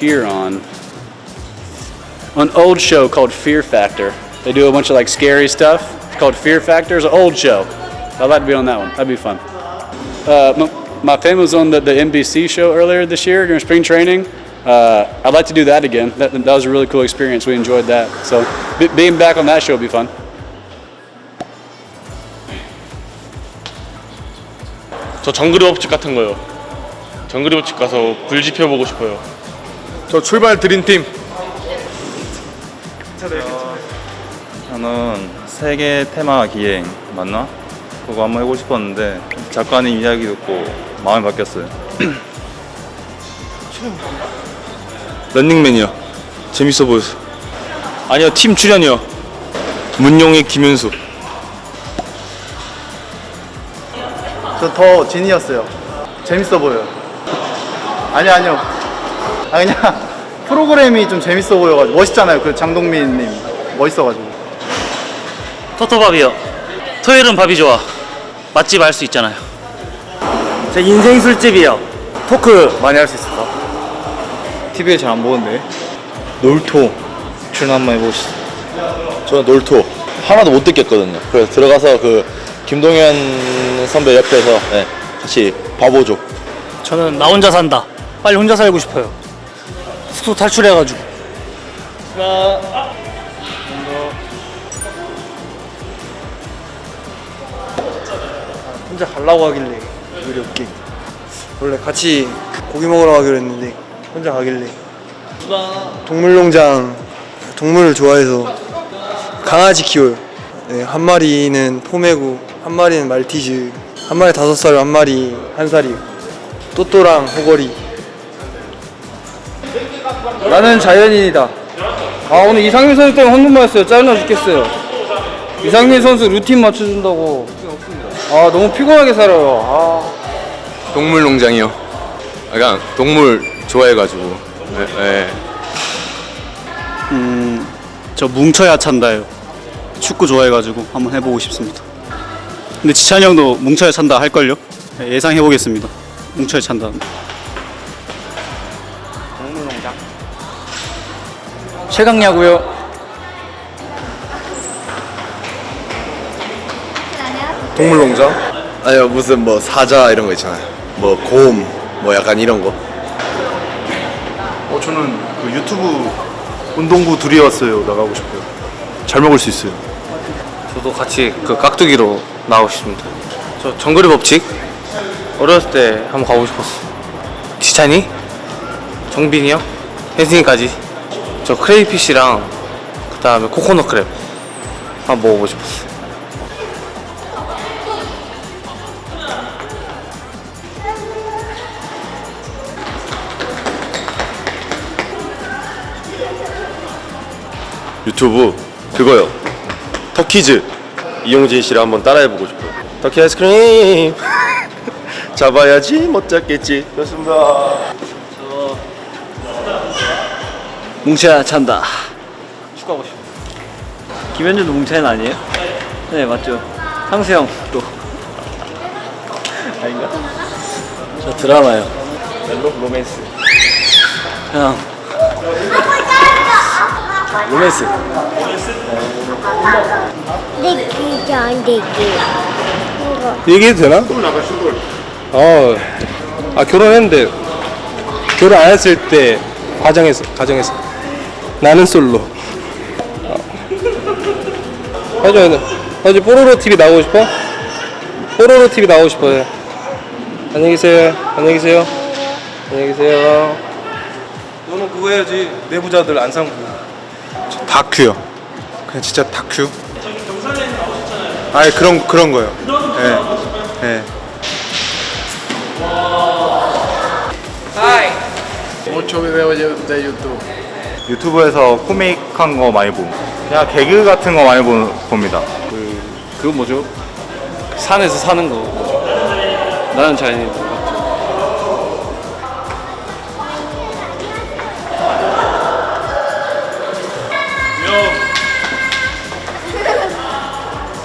here on an old show called Fear Factor. They do a bunch of like scary stuff. It's called Fear Factor. It's an old show. I'd like to be on that one. That'd be fun. Uh, my, my family was on the, the NBC show earlier this year during spring training. Uh, I'd like to do that again. That, that was a really cool experience. We enjoyed that. So be, being back on that show would be fun. 저 정글의 법칙 같은 거요. 정글의 법칙 가서 불 지펴보고 싶어요. 저 출발 드림팀 저는 세계 테마 기행 맞나? 그거 한번 해보고 싶었는데 작가님 이야기 듣고 마음이 바뀌었어요. 런닝맨이요 재밌어 보였어 아니요 팀 출연이요 문용의 김윤수 저 더 진이었어요. 재밌어 보여요. 아니요, 아니요. 아, 그냥 프로그램이 좀 재밌어 보여가지고. 멋있잖아요. 그 장동민님. 멋있어가지고. 토토밥이요. 토요일은 밥이 좋아. 맛집 알 수 있잖아요. 제 인생 술집이요. 토크 많이 할 수 있어서. TV에 잘 안 보는데. 놀토 출연 한번 해보시죠. 저는 놀토 하나도 못 듣겠거든요. 그래서 들어가서 그 김동현 선배 옆에서 네, 같이 봐보죠. 저는 나 혼자 산다. 빨리 혼자 살고 싶어요. 숙소 탈출해가지고. 혼자 가려고 하길래 우리 없게. 원래 같이 고기 먹으러 가기로 했는데 혼자 가길래. 동물농장 동물을 좋아해서 강아지 키워요. 네, 한 마리는 포메고, 한 마리는 말티즈, 한 마리 다섯 살, 한 마리 한 살이요. 또또랑 호거리. 나는 자연인이다. 아 오늘 이상민 선수 때문에 혼돈 맞았어요. 짜증나 죽겠어요. 이상민 선수 루틴 맞춰준다고. 아 너무 피곤하게 살아요. 아. 동물농장이요 약간 동물 좋아해가지고 네, 네. 저 뭉쳐야 찬다요. 축구 좋아해가지고 한번 해보고 싶습니다. 근데 지찬이 형도 뭉쳐야 찬다 할걸요? 네, 예상해보겠습니다. 뭉쳐야 찬다. 최강야구요. 동물농장? 아니요 무슨 뭐 사자 이런 거 있잖아요 뭐 곰 뭐 약간 이런 거 어, 저는 그 유튜브 운동부 둘이었어요. 나가고 싶어요. 잘 먹을 수 있어요. 저도 같이 그 깍두기로 나가고 싶습니다. 저 정글의 법칙 어렸을 때 한번 가고 싶었어. 지찬이, 정빈이 형, 혜승이까지. 저 크레이피쉬랑 그 다음에 코코넛 크랩 한번 먹어보고 싶었어. 유튜브 그거요. 터키즈 이용진 씨를 한번 따라해보고 싶어요. 터키 아이스크림 잡아야지 못 잡겠지. 좋습니다. 뭉쳐야 찬다. 축구하고 싶어. 김현준도 뭉쳐야 아니에요? 네 맞죠. 상수 형 또 아닌가? 저 드라마요. 멜로 로맨스. 형. 로맨스. 되기. 얘기해도 되나? 어, 아 결혼했는데 결혼 안 했을 때 가정에서 가정에서 나는 솔로. 어. 하죠, 하죠. 뽀로로 TV 나오고 싶어? 뽀로로 TV 나오고 싶어요. 안녕히 계세요. 안녕히 계세요. 안녕히 계세요. 너는 그거 해야지. 내부자들 안상부. 다큐요. 그냥 진짜 다큐. 아니 그런 그런 거요. 예. 예. 유튜브에서 코믹한 거 많이 보고 그냥 개그 같은 거 많이 보, 봅니다. 그거 뭐죠? 산에서 사는 거. 나는 자연인.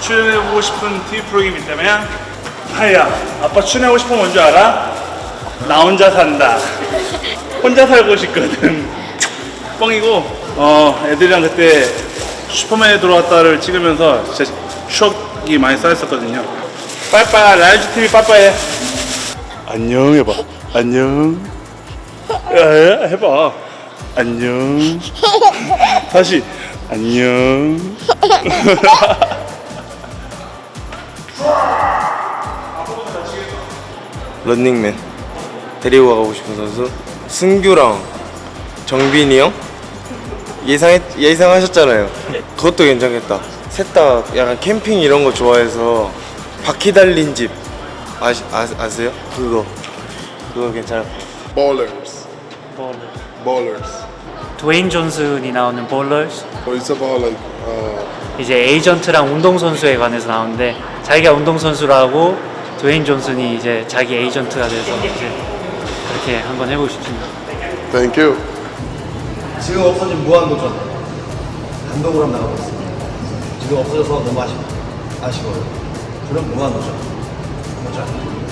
출연해보고 싶은 TV 프로그램이 있다면 하야 아빠 출연하고 싶은 건 뭔지 알아? 나 혼자 산다 혼자 살고 싶거든. 뻥이고 어 애들이랑 그때 슈퍼맨이 돌아왔다를 찍으면서 진짜 추억이 많이 쌓였었거든요. 빠이빠이 라이즈 TV 빠이빠이. 안녕 해봐. 안녕. 해봐. 안녕. 다시 안녕. 런닝맨 데리고 가고 싶은 선수 승규랑 정빈이 형 예상했 예상하셨잖아요. 그것도 괜찮겠다. 셋 다 약간 캠핑 이런 거 좋아해서 바퀴 달린 집 아시, 아, 아세요? 그거 그거 같아요. Ballers. 볼러. Ballers. 드웨인 존슨이 나오는 볼러스. Or it's about like uh, 이제 에이전트랑 운동선수에 관해서 나오는데 자기가 운동선수라고 드웨인 존슨이 이제 자기 에이전트가 돼서 이제 그렇게 한번 해보고 싶습니다. thank you. 지금 없어진 무한도전 단독으로 한번 나가보겠습니다. 지금 없어져서 너무 아쉽, 아쉬워요. 그럼 무한도전. 보자.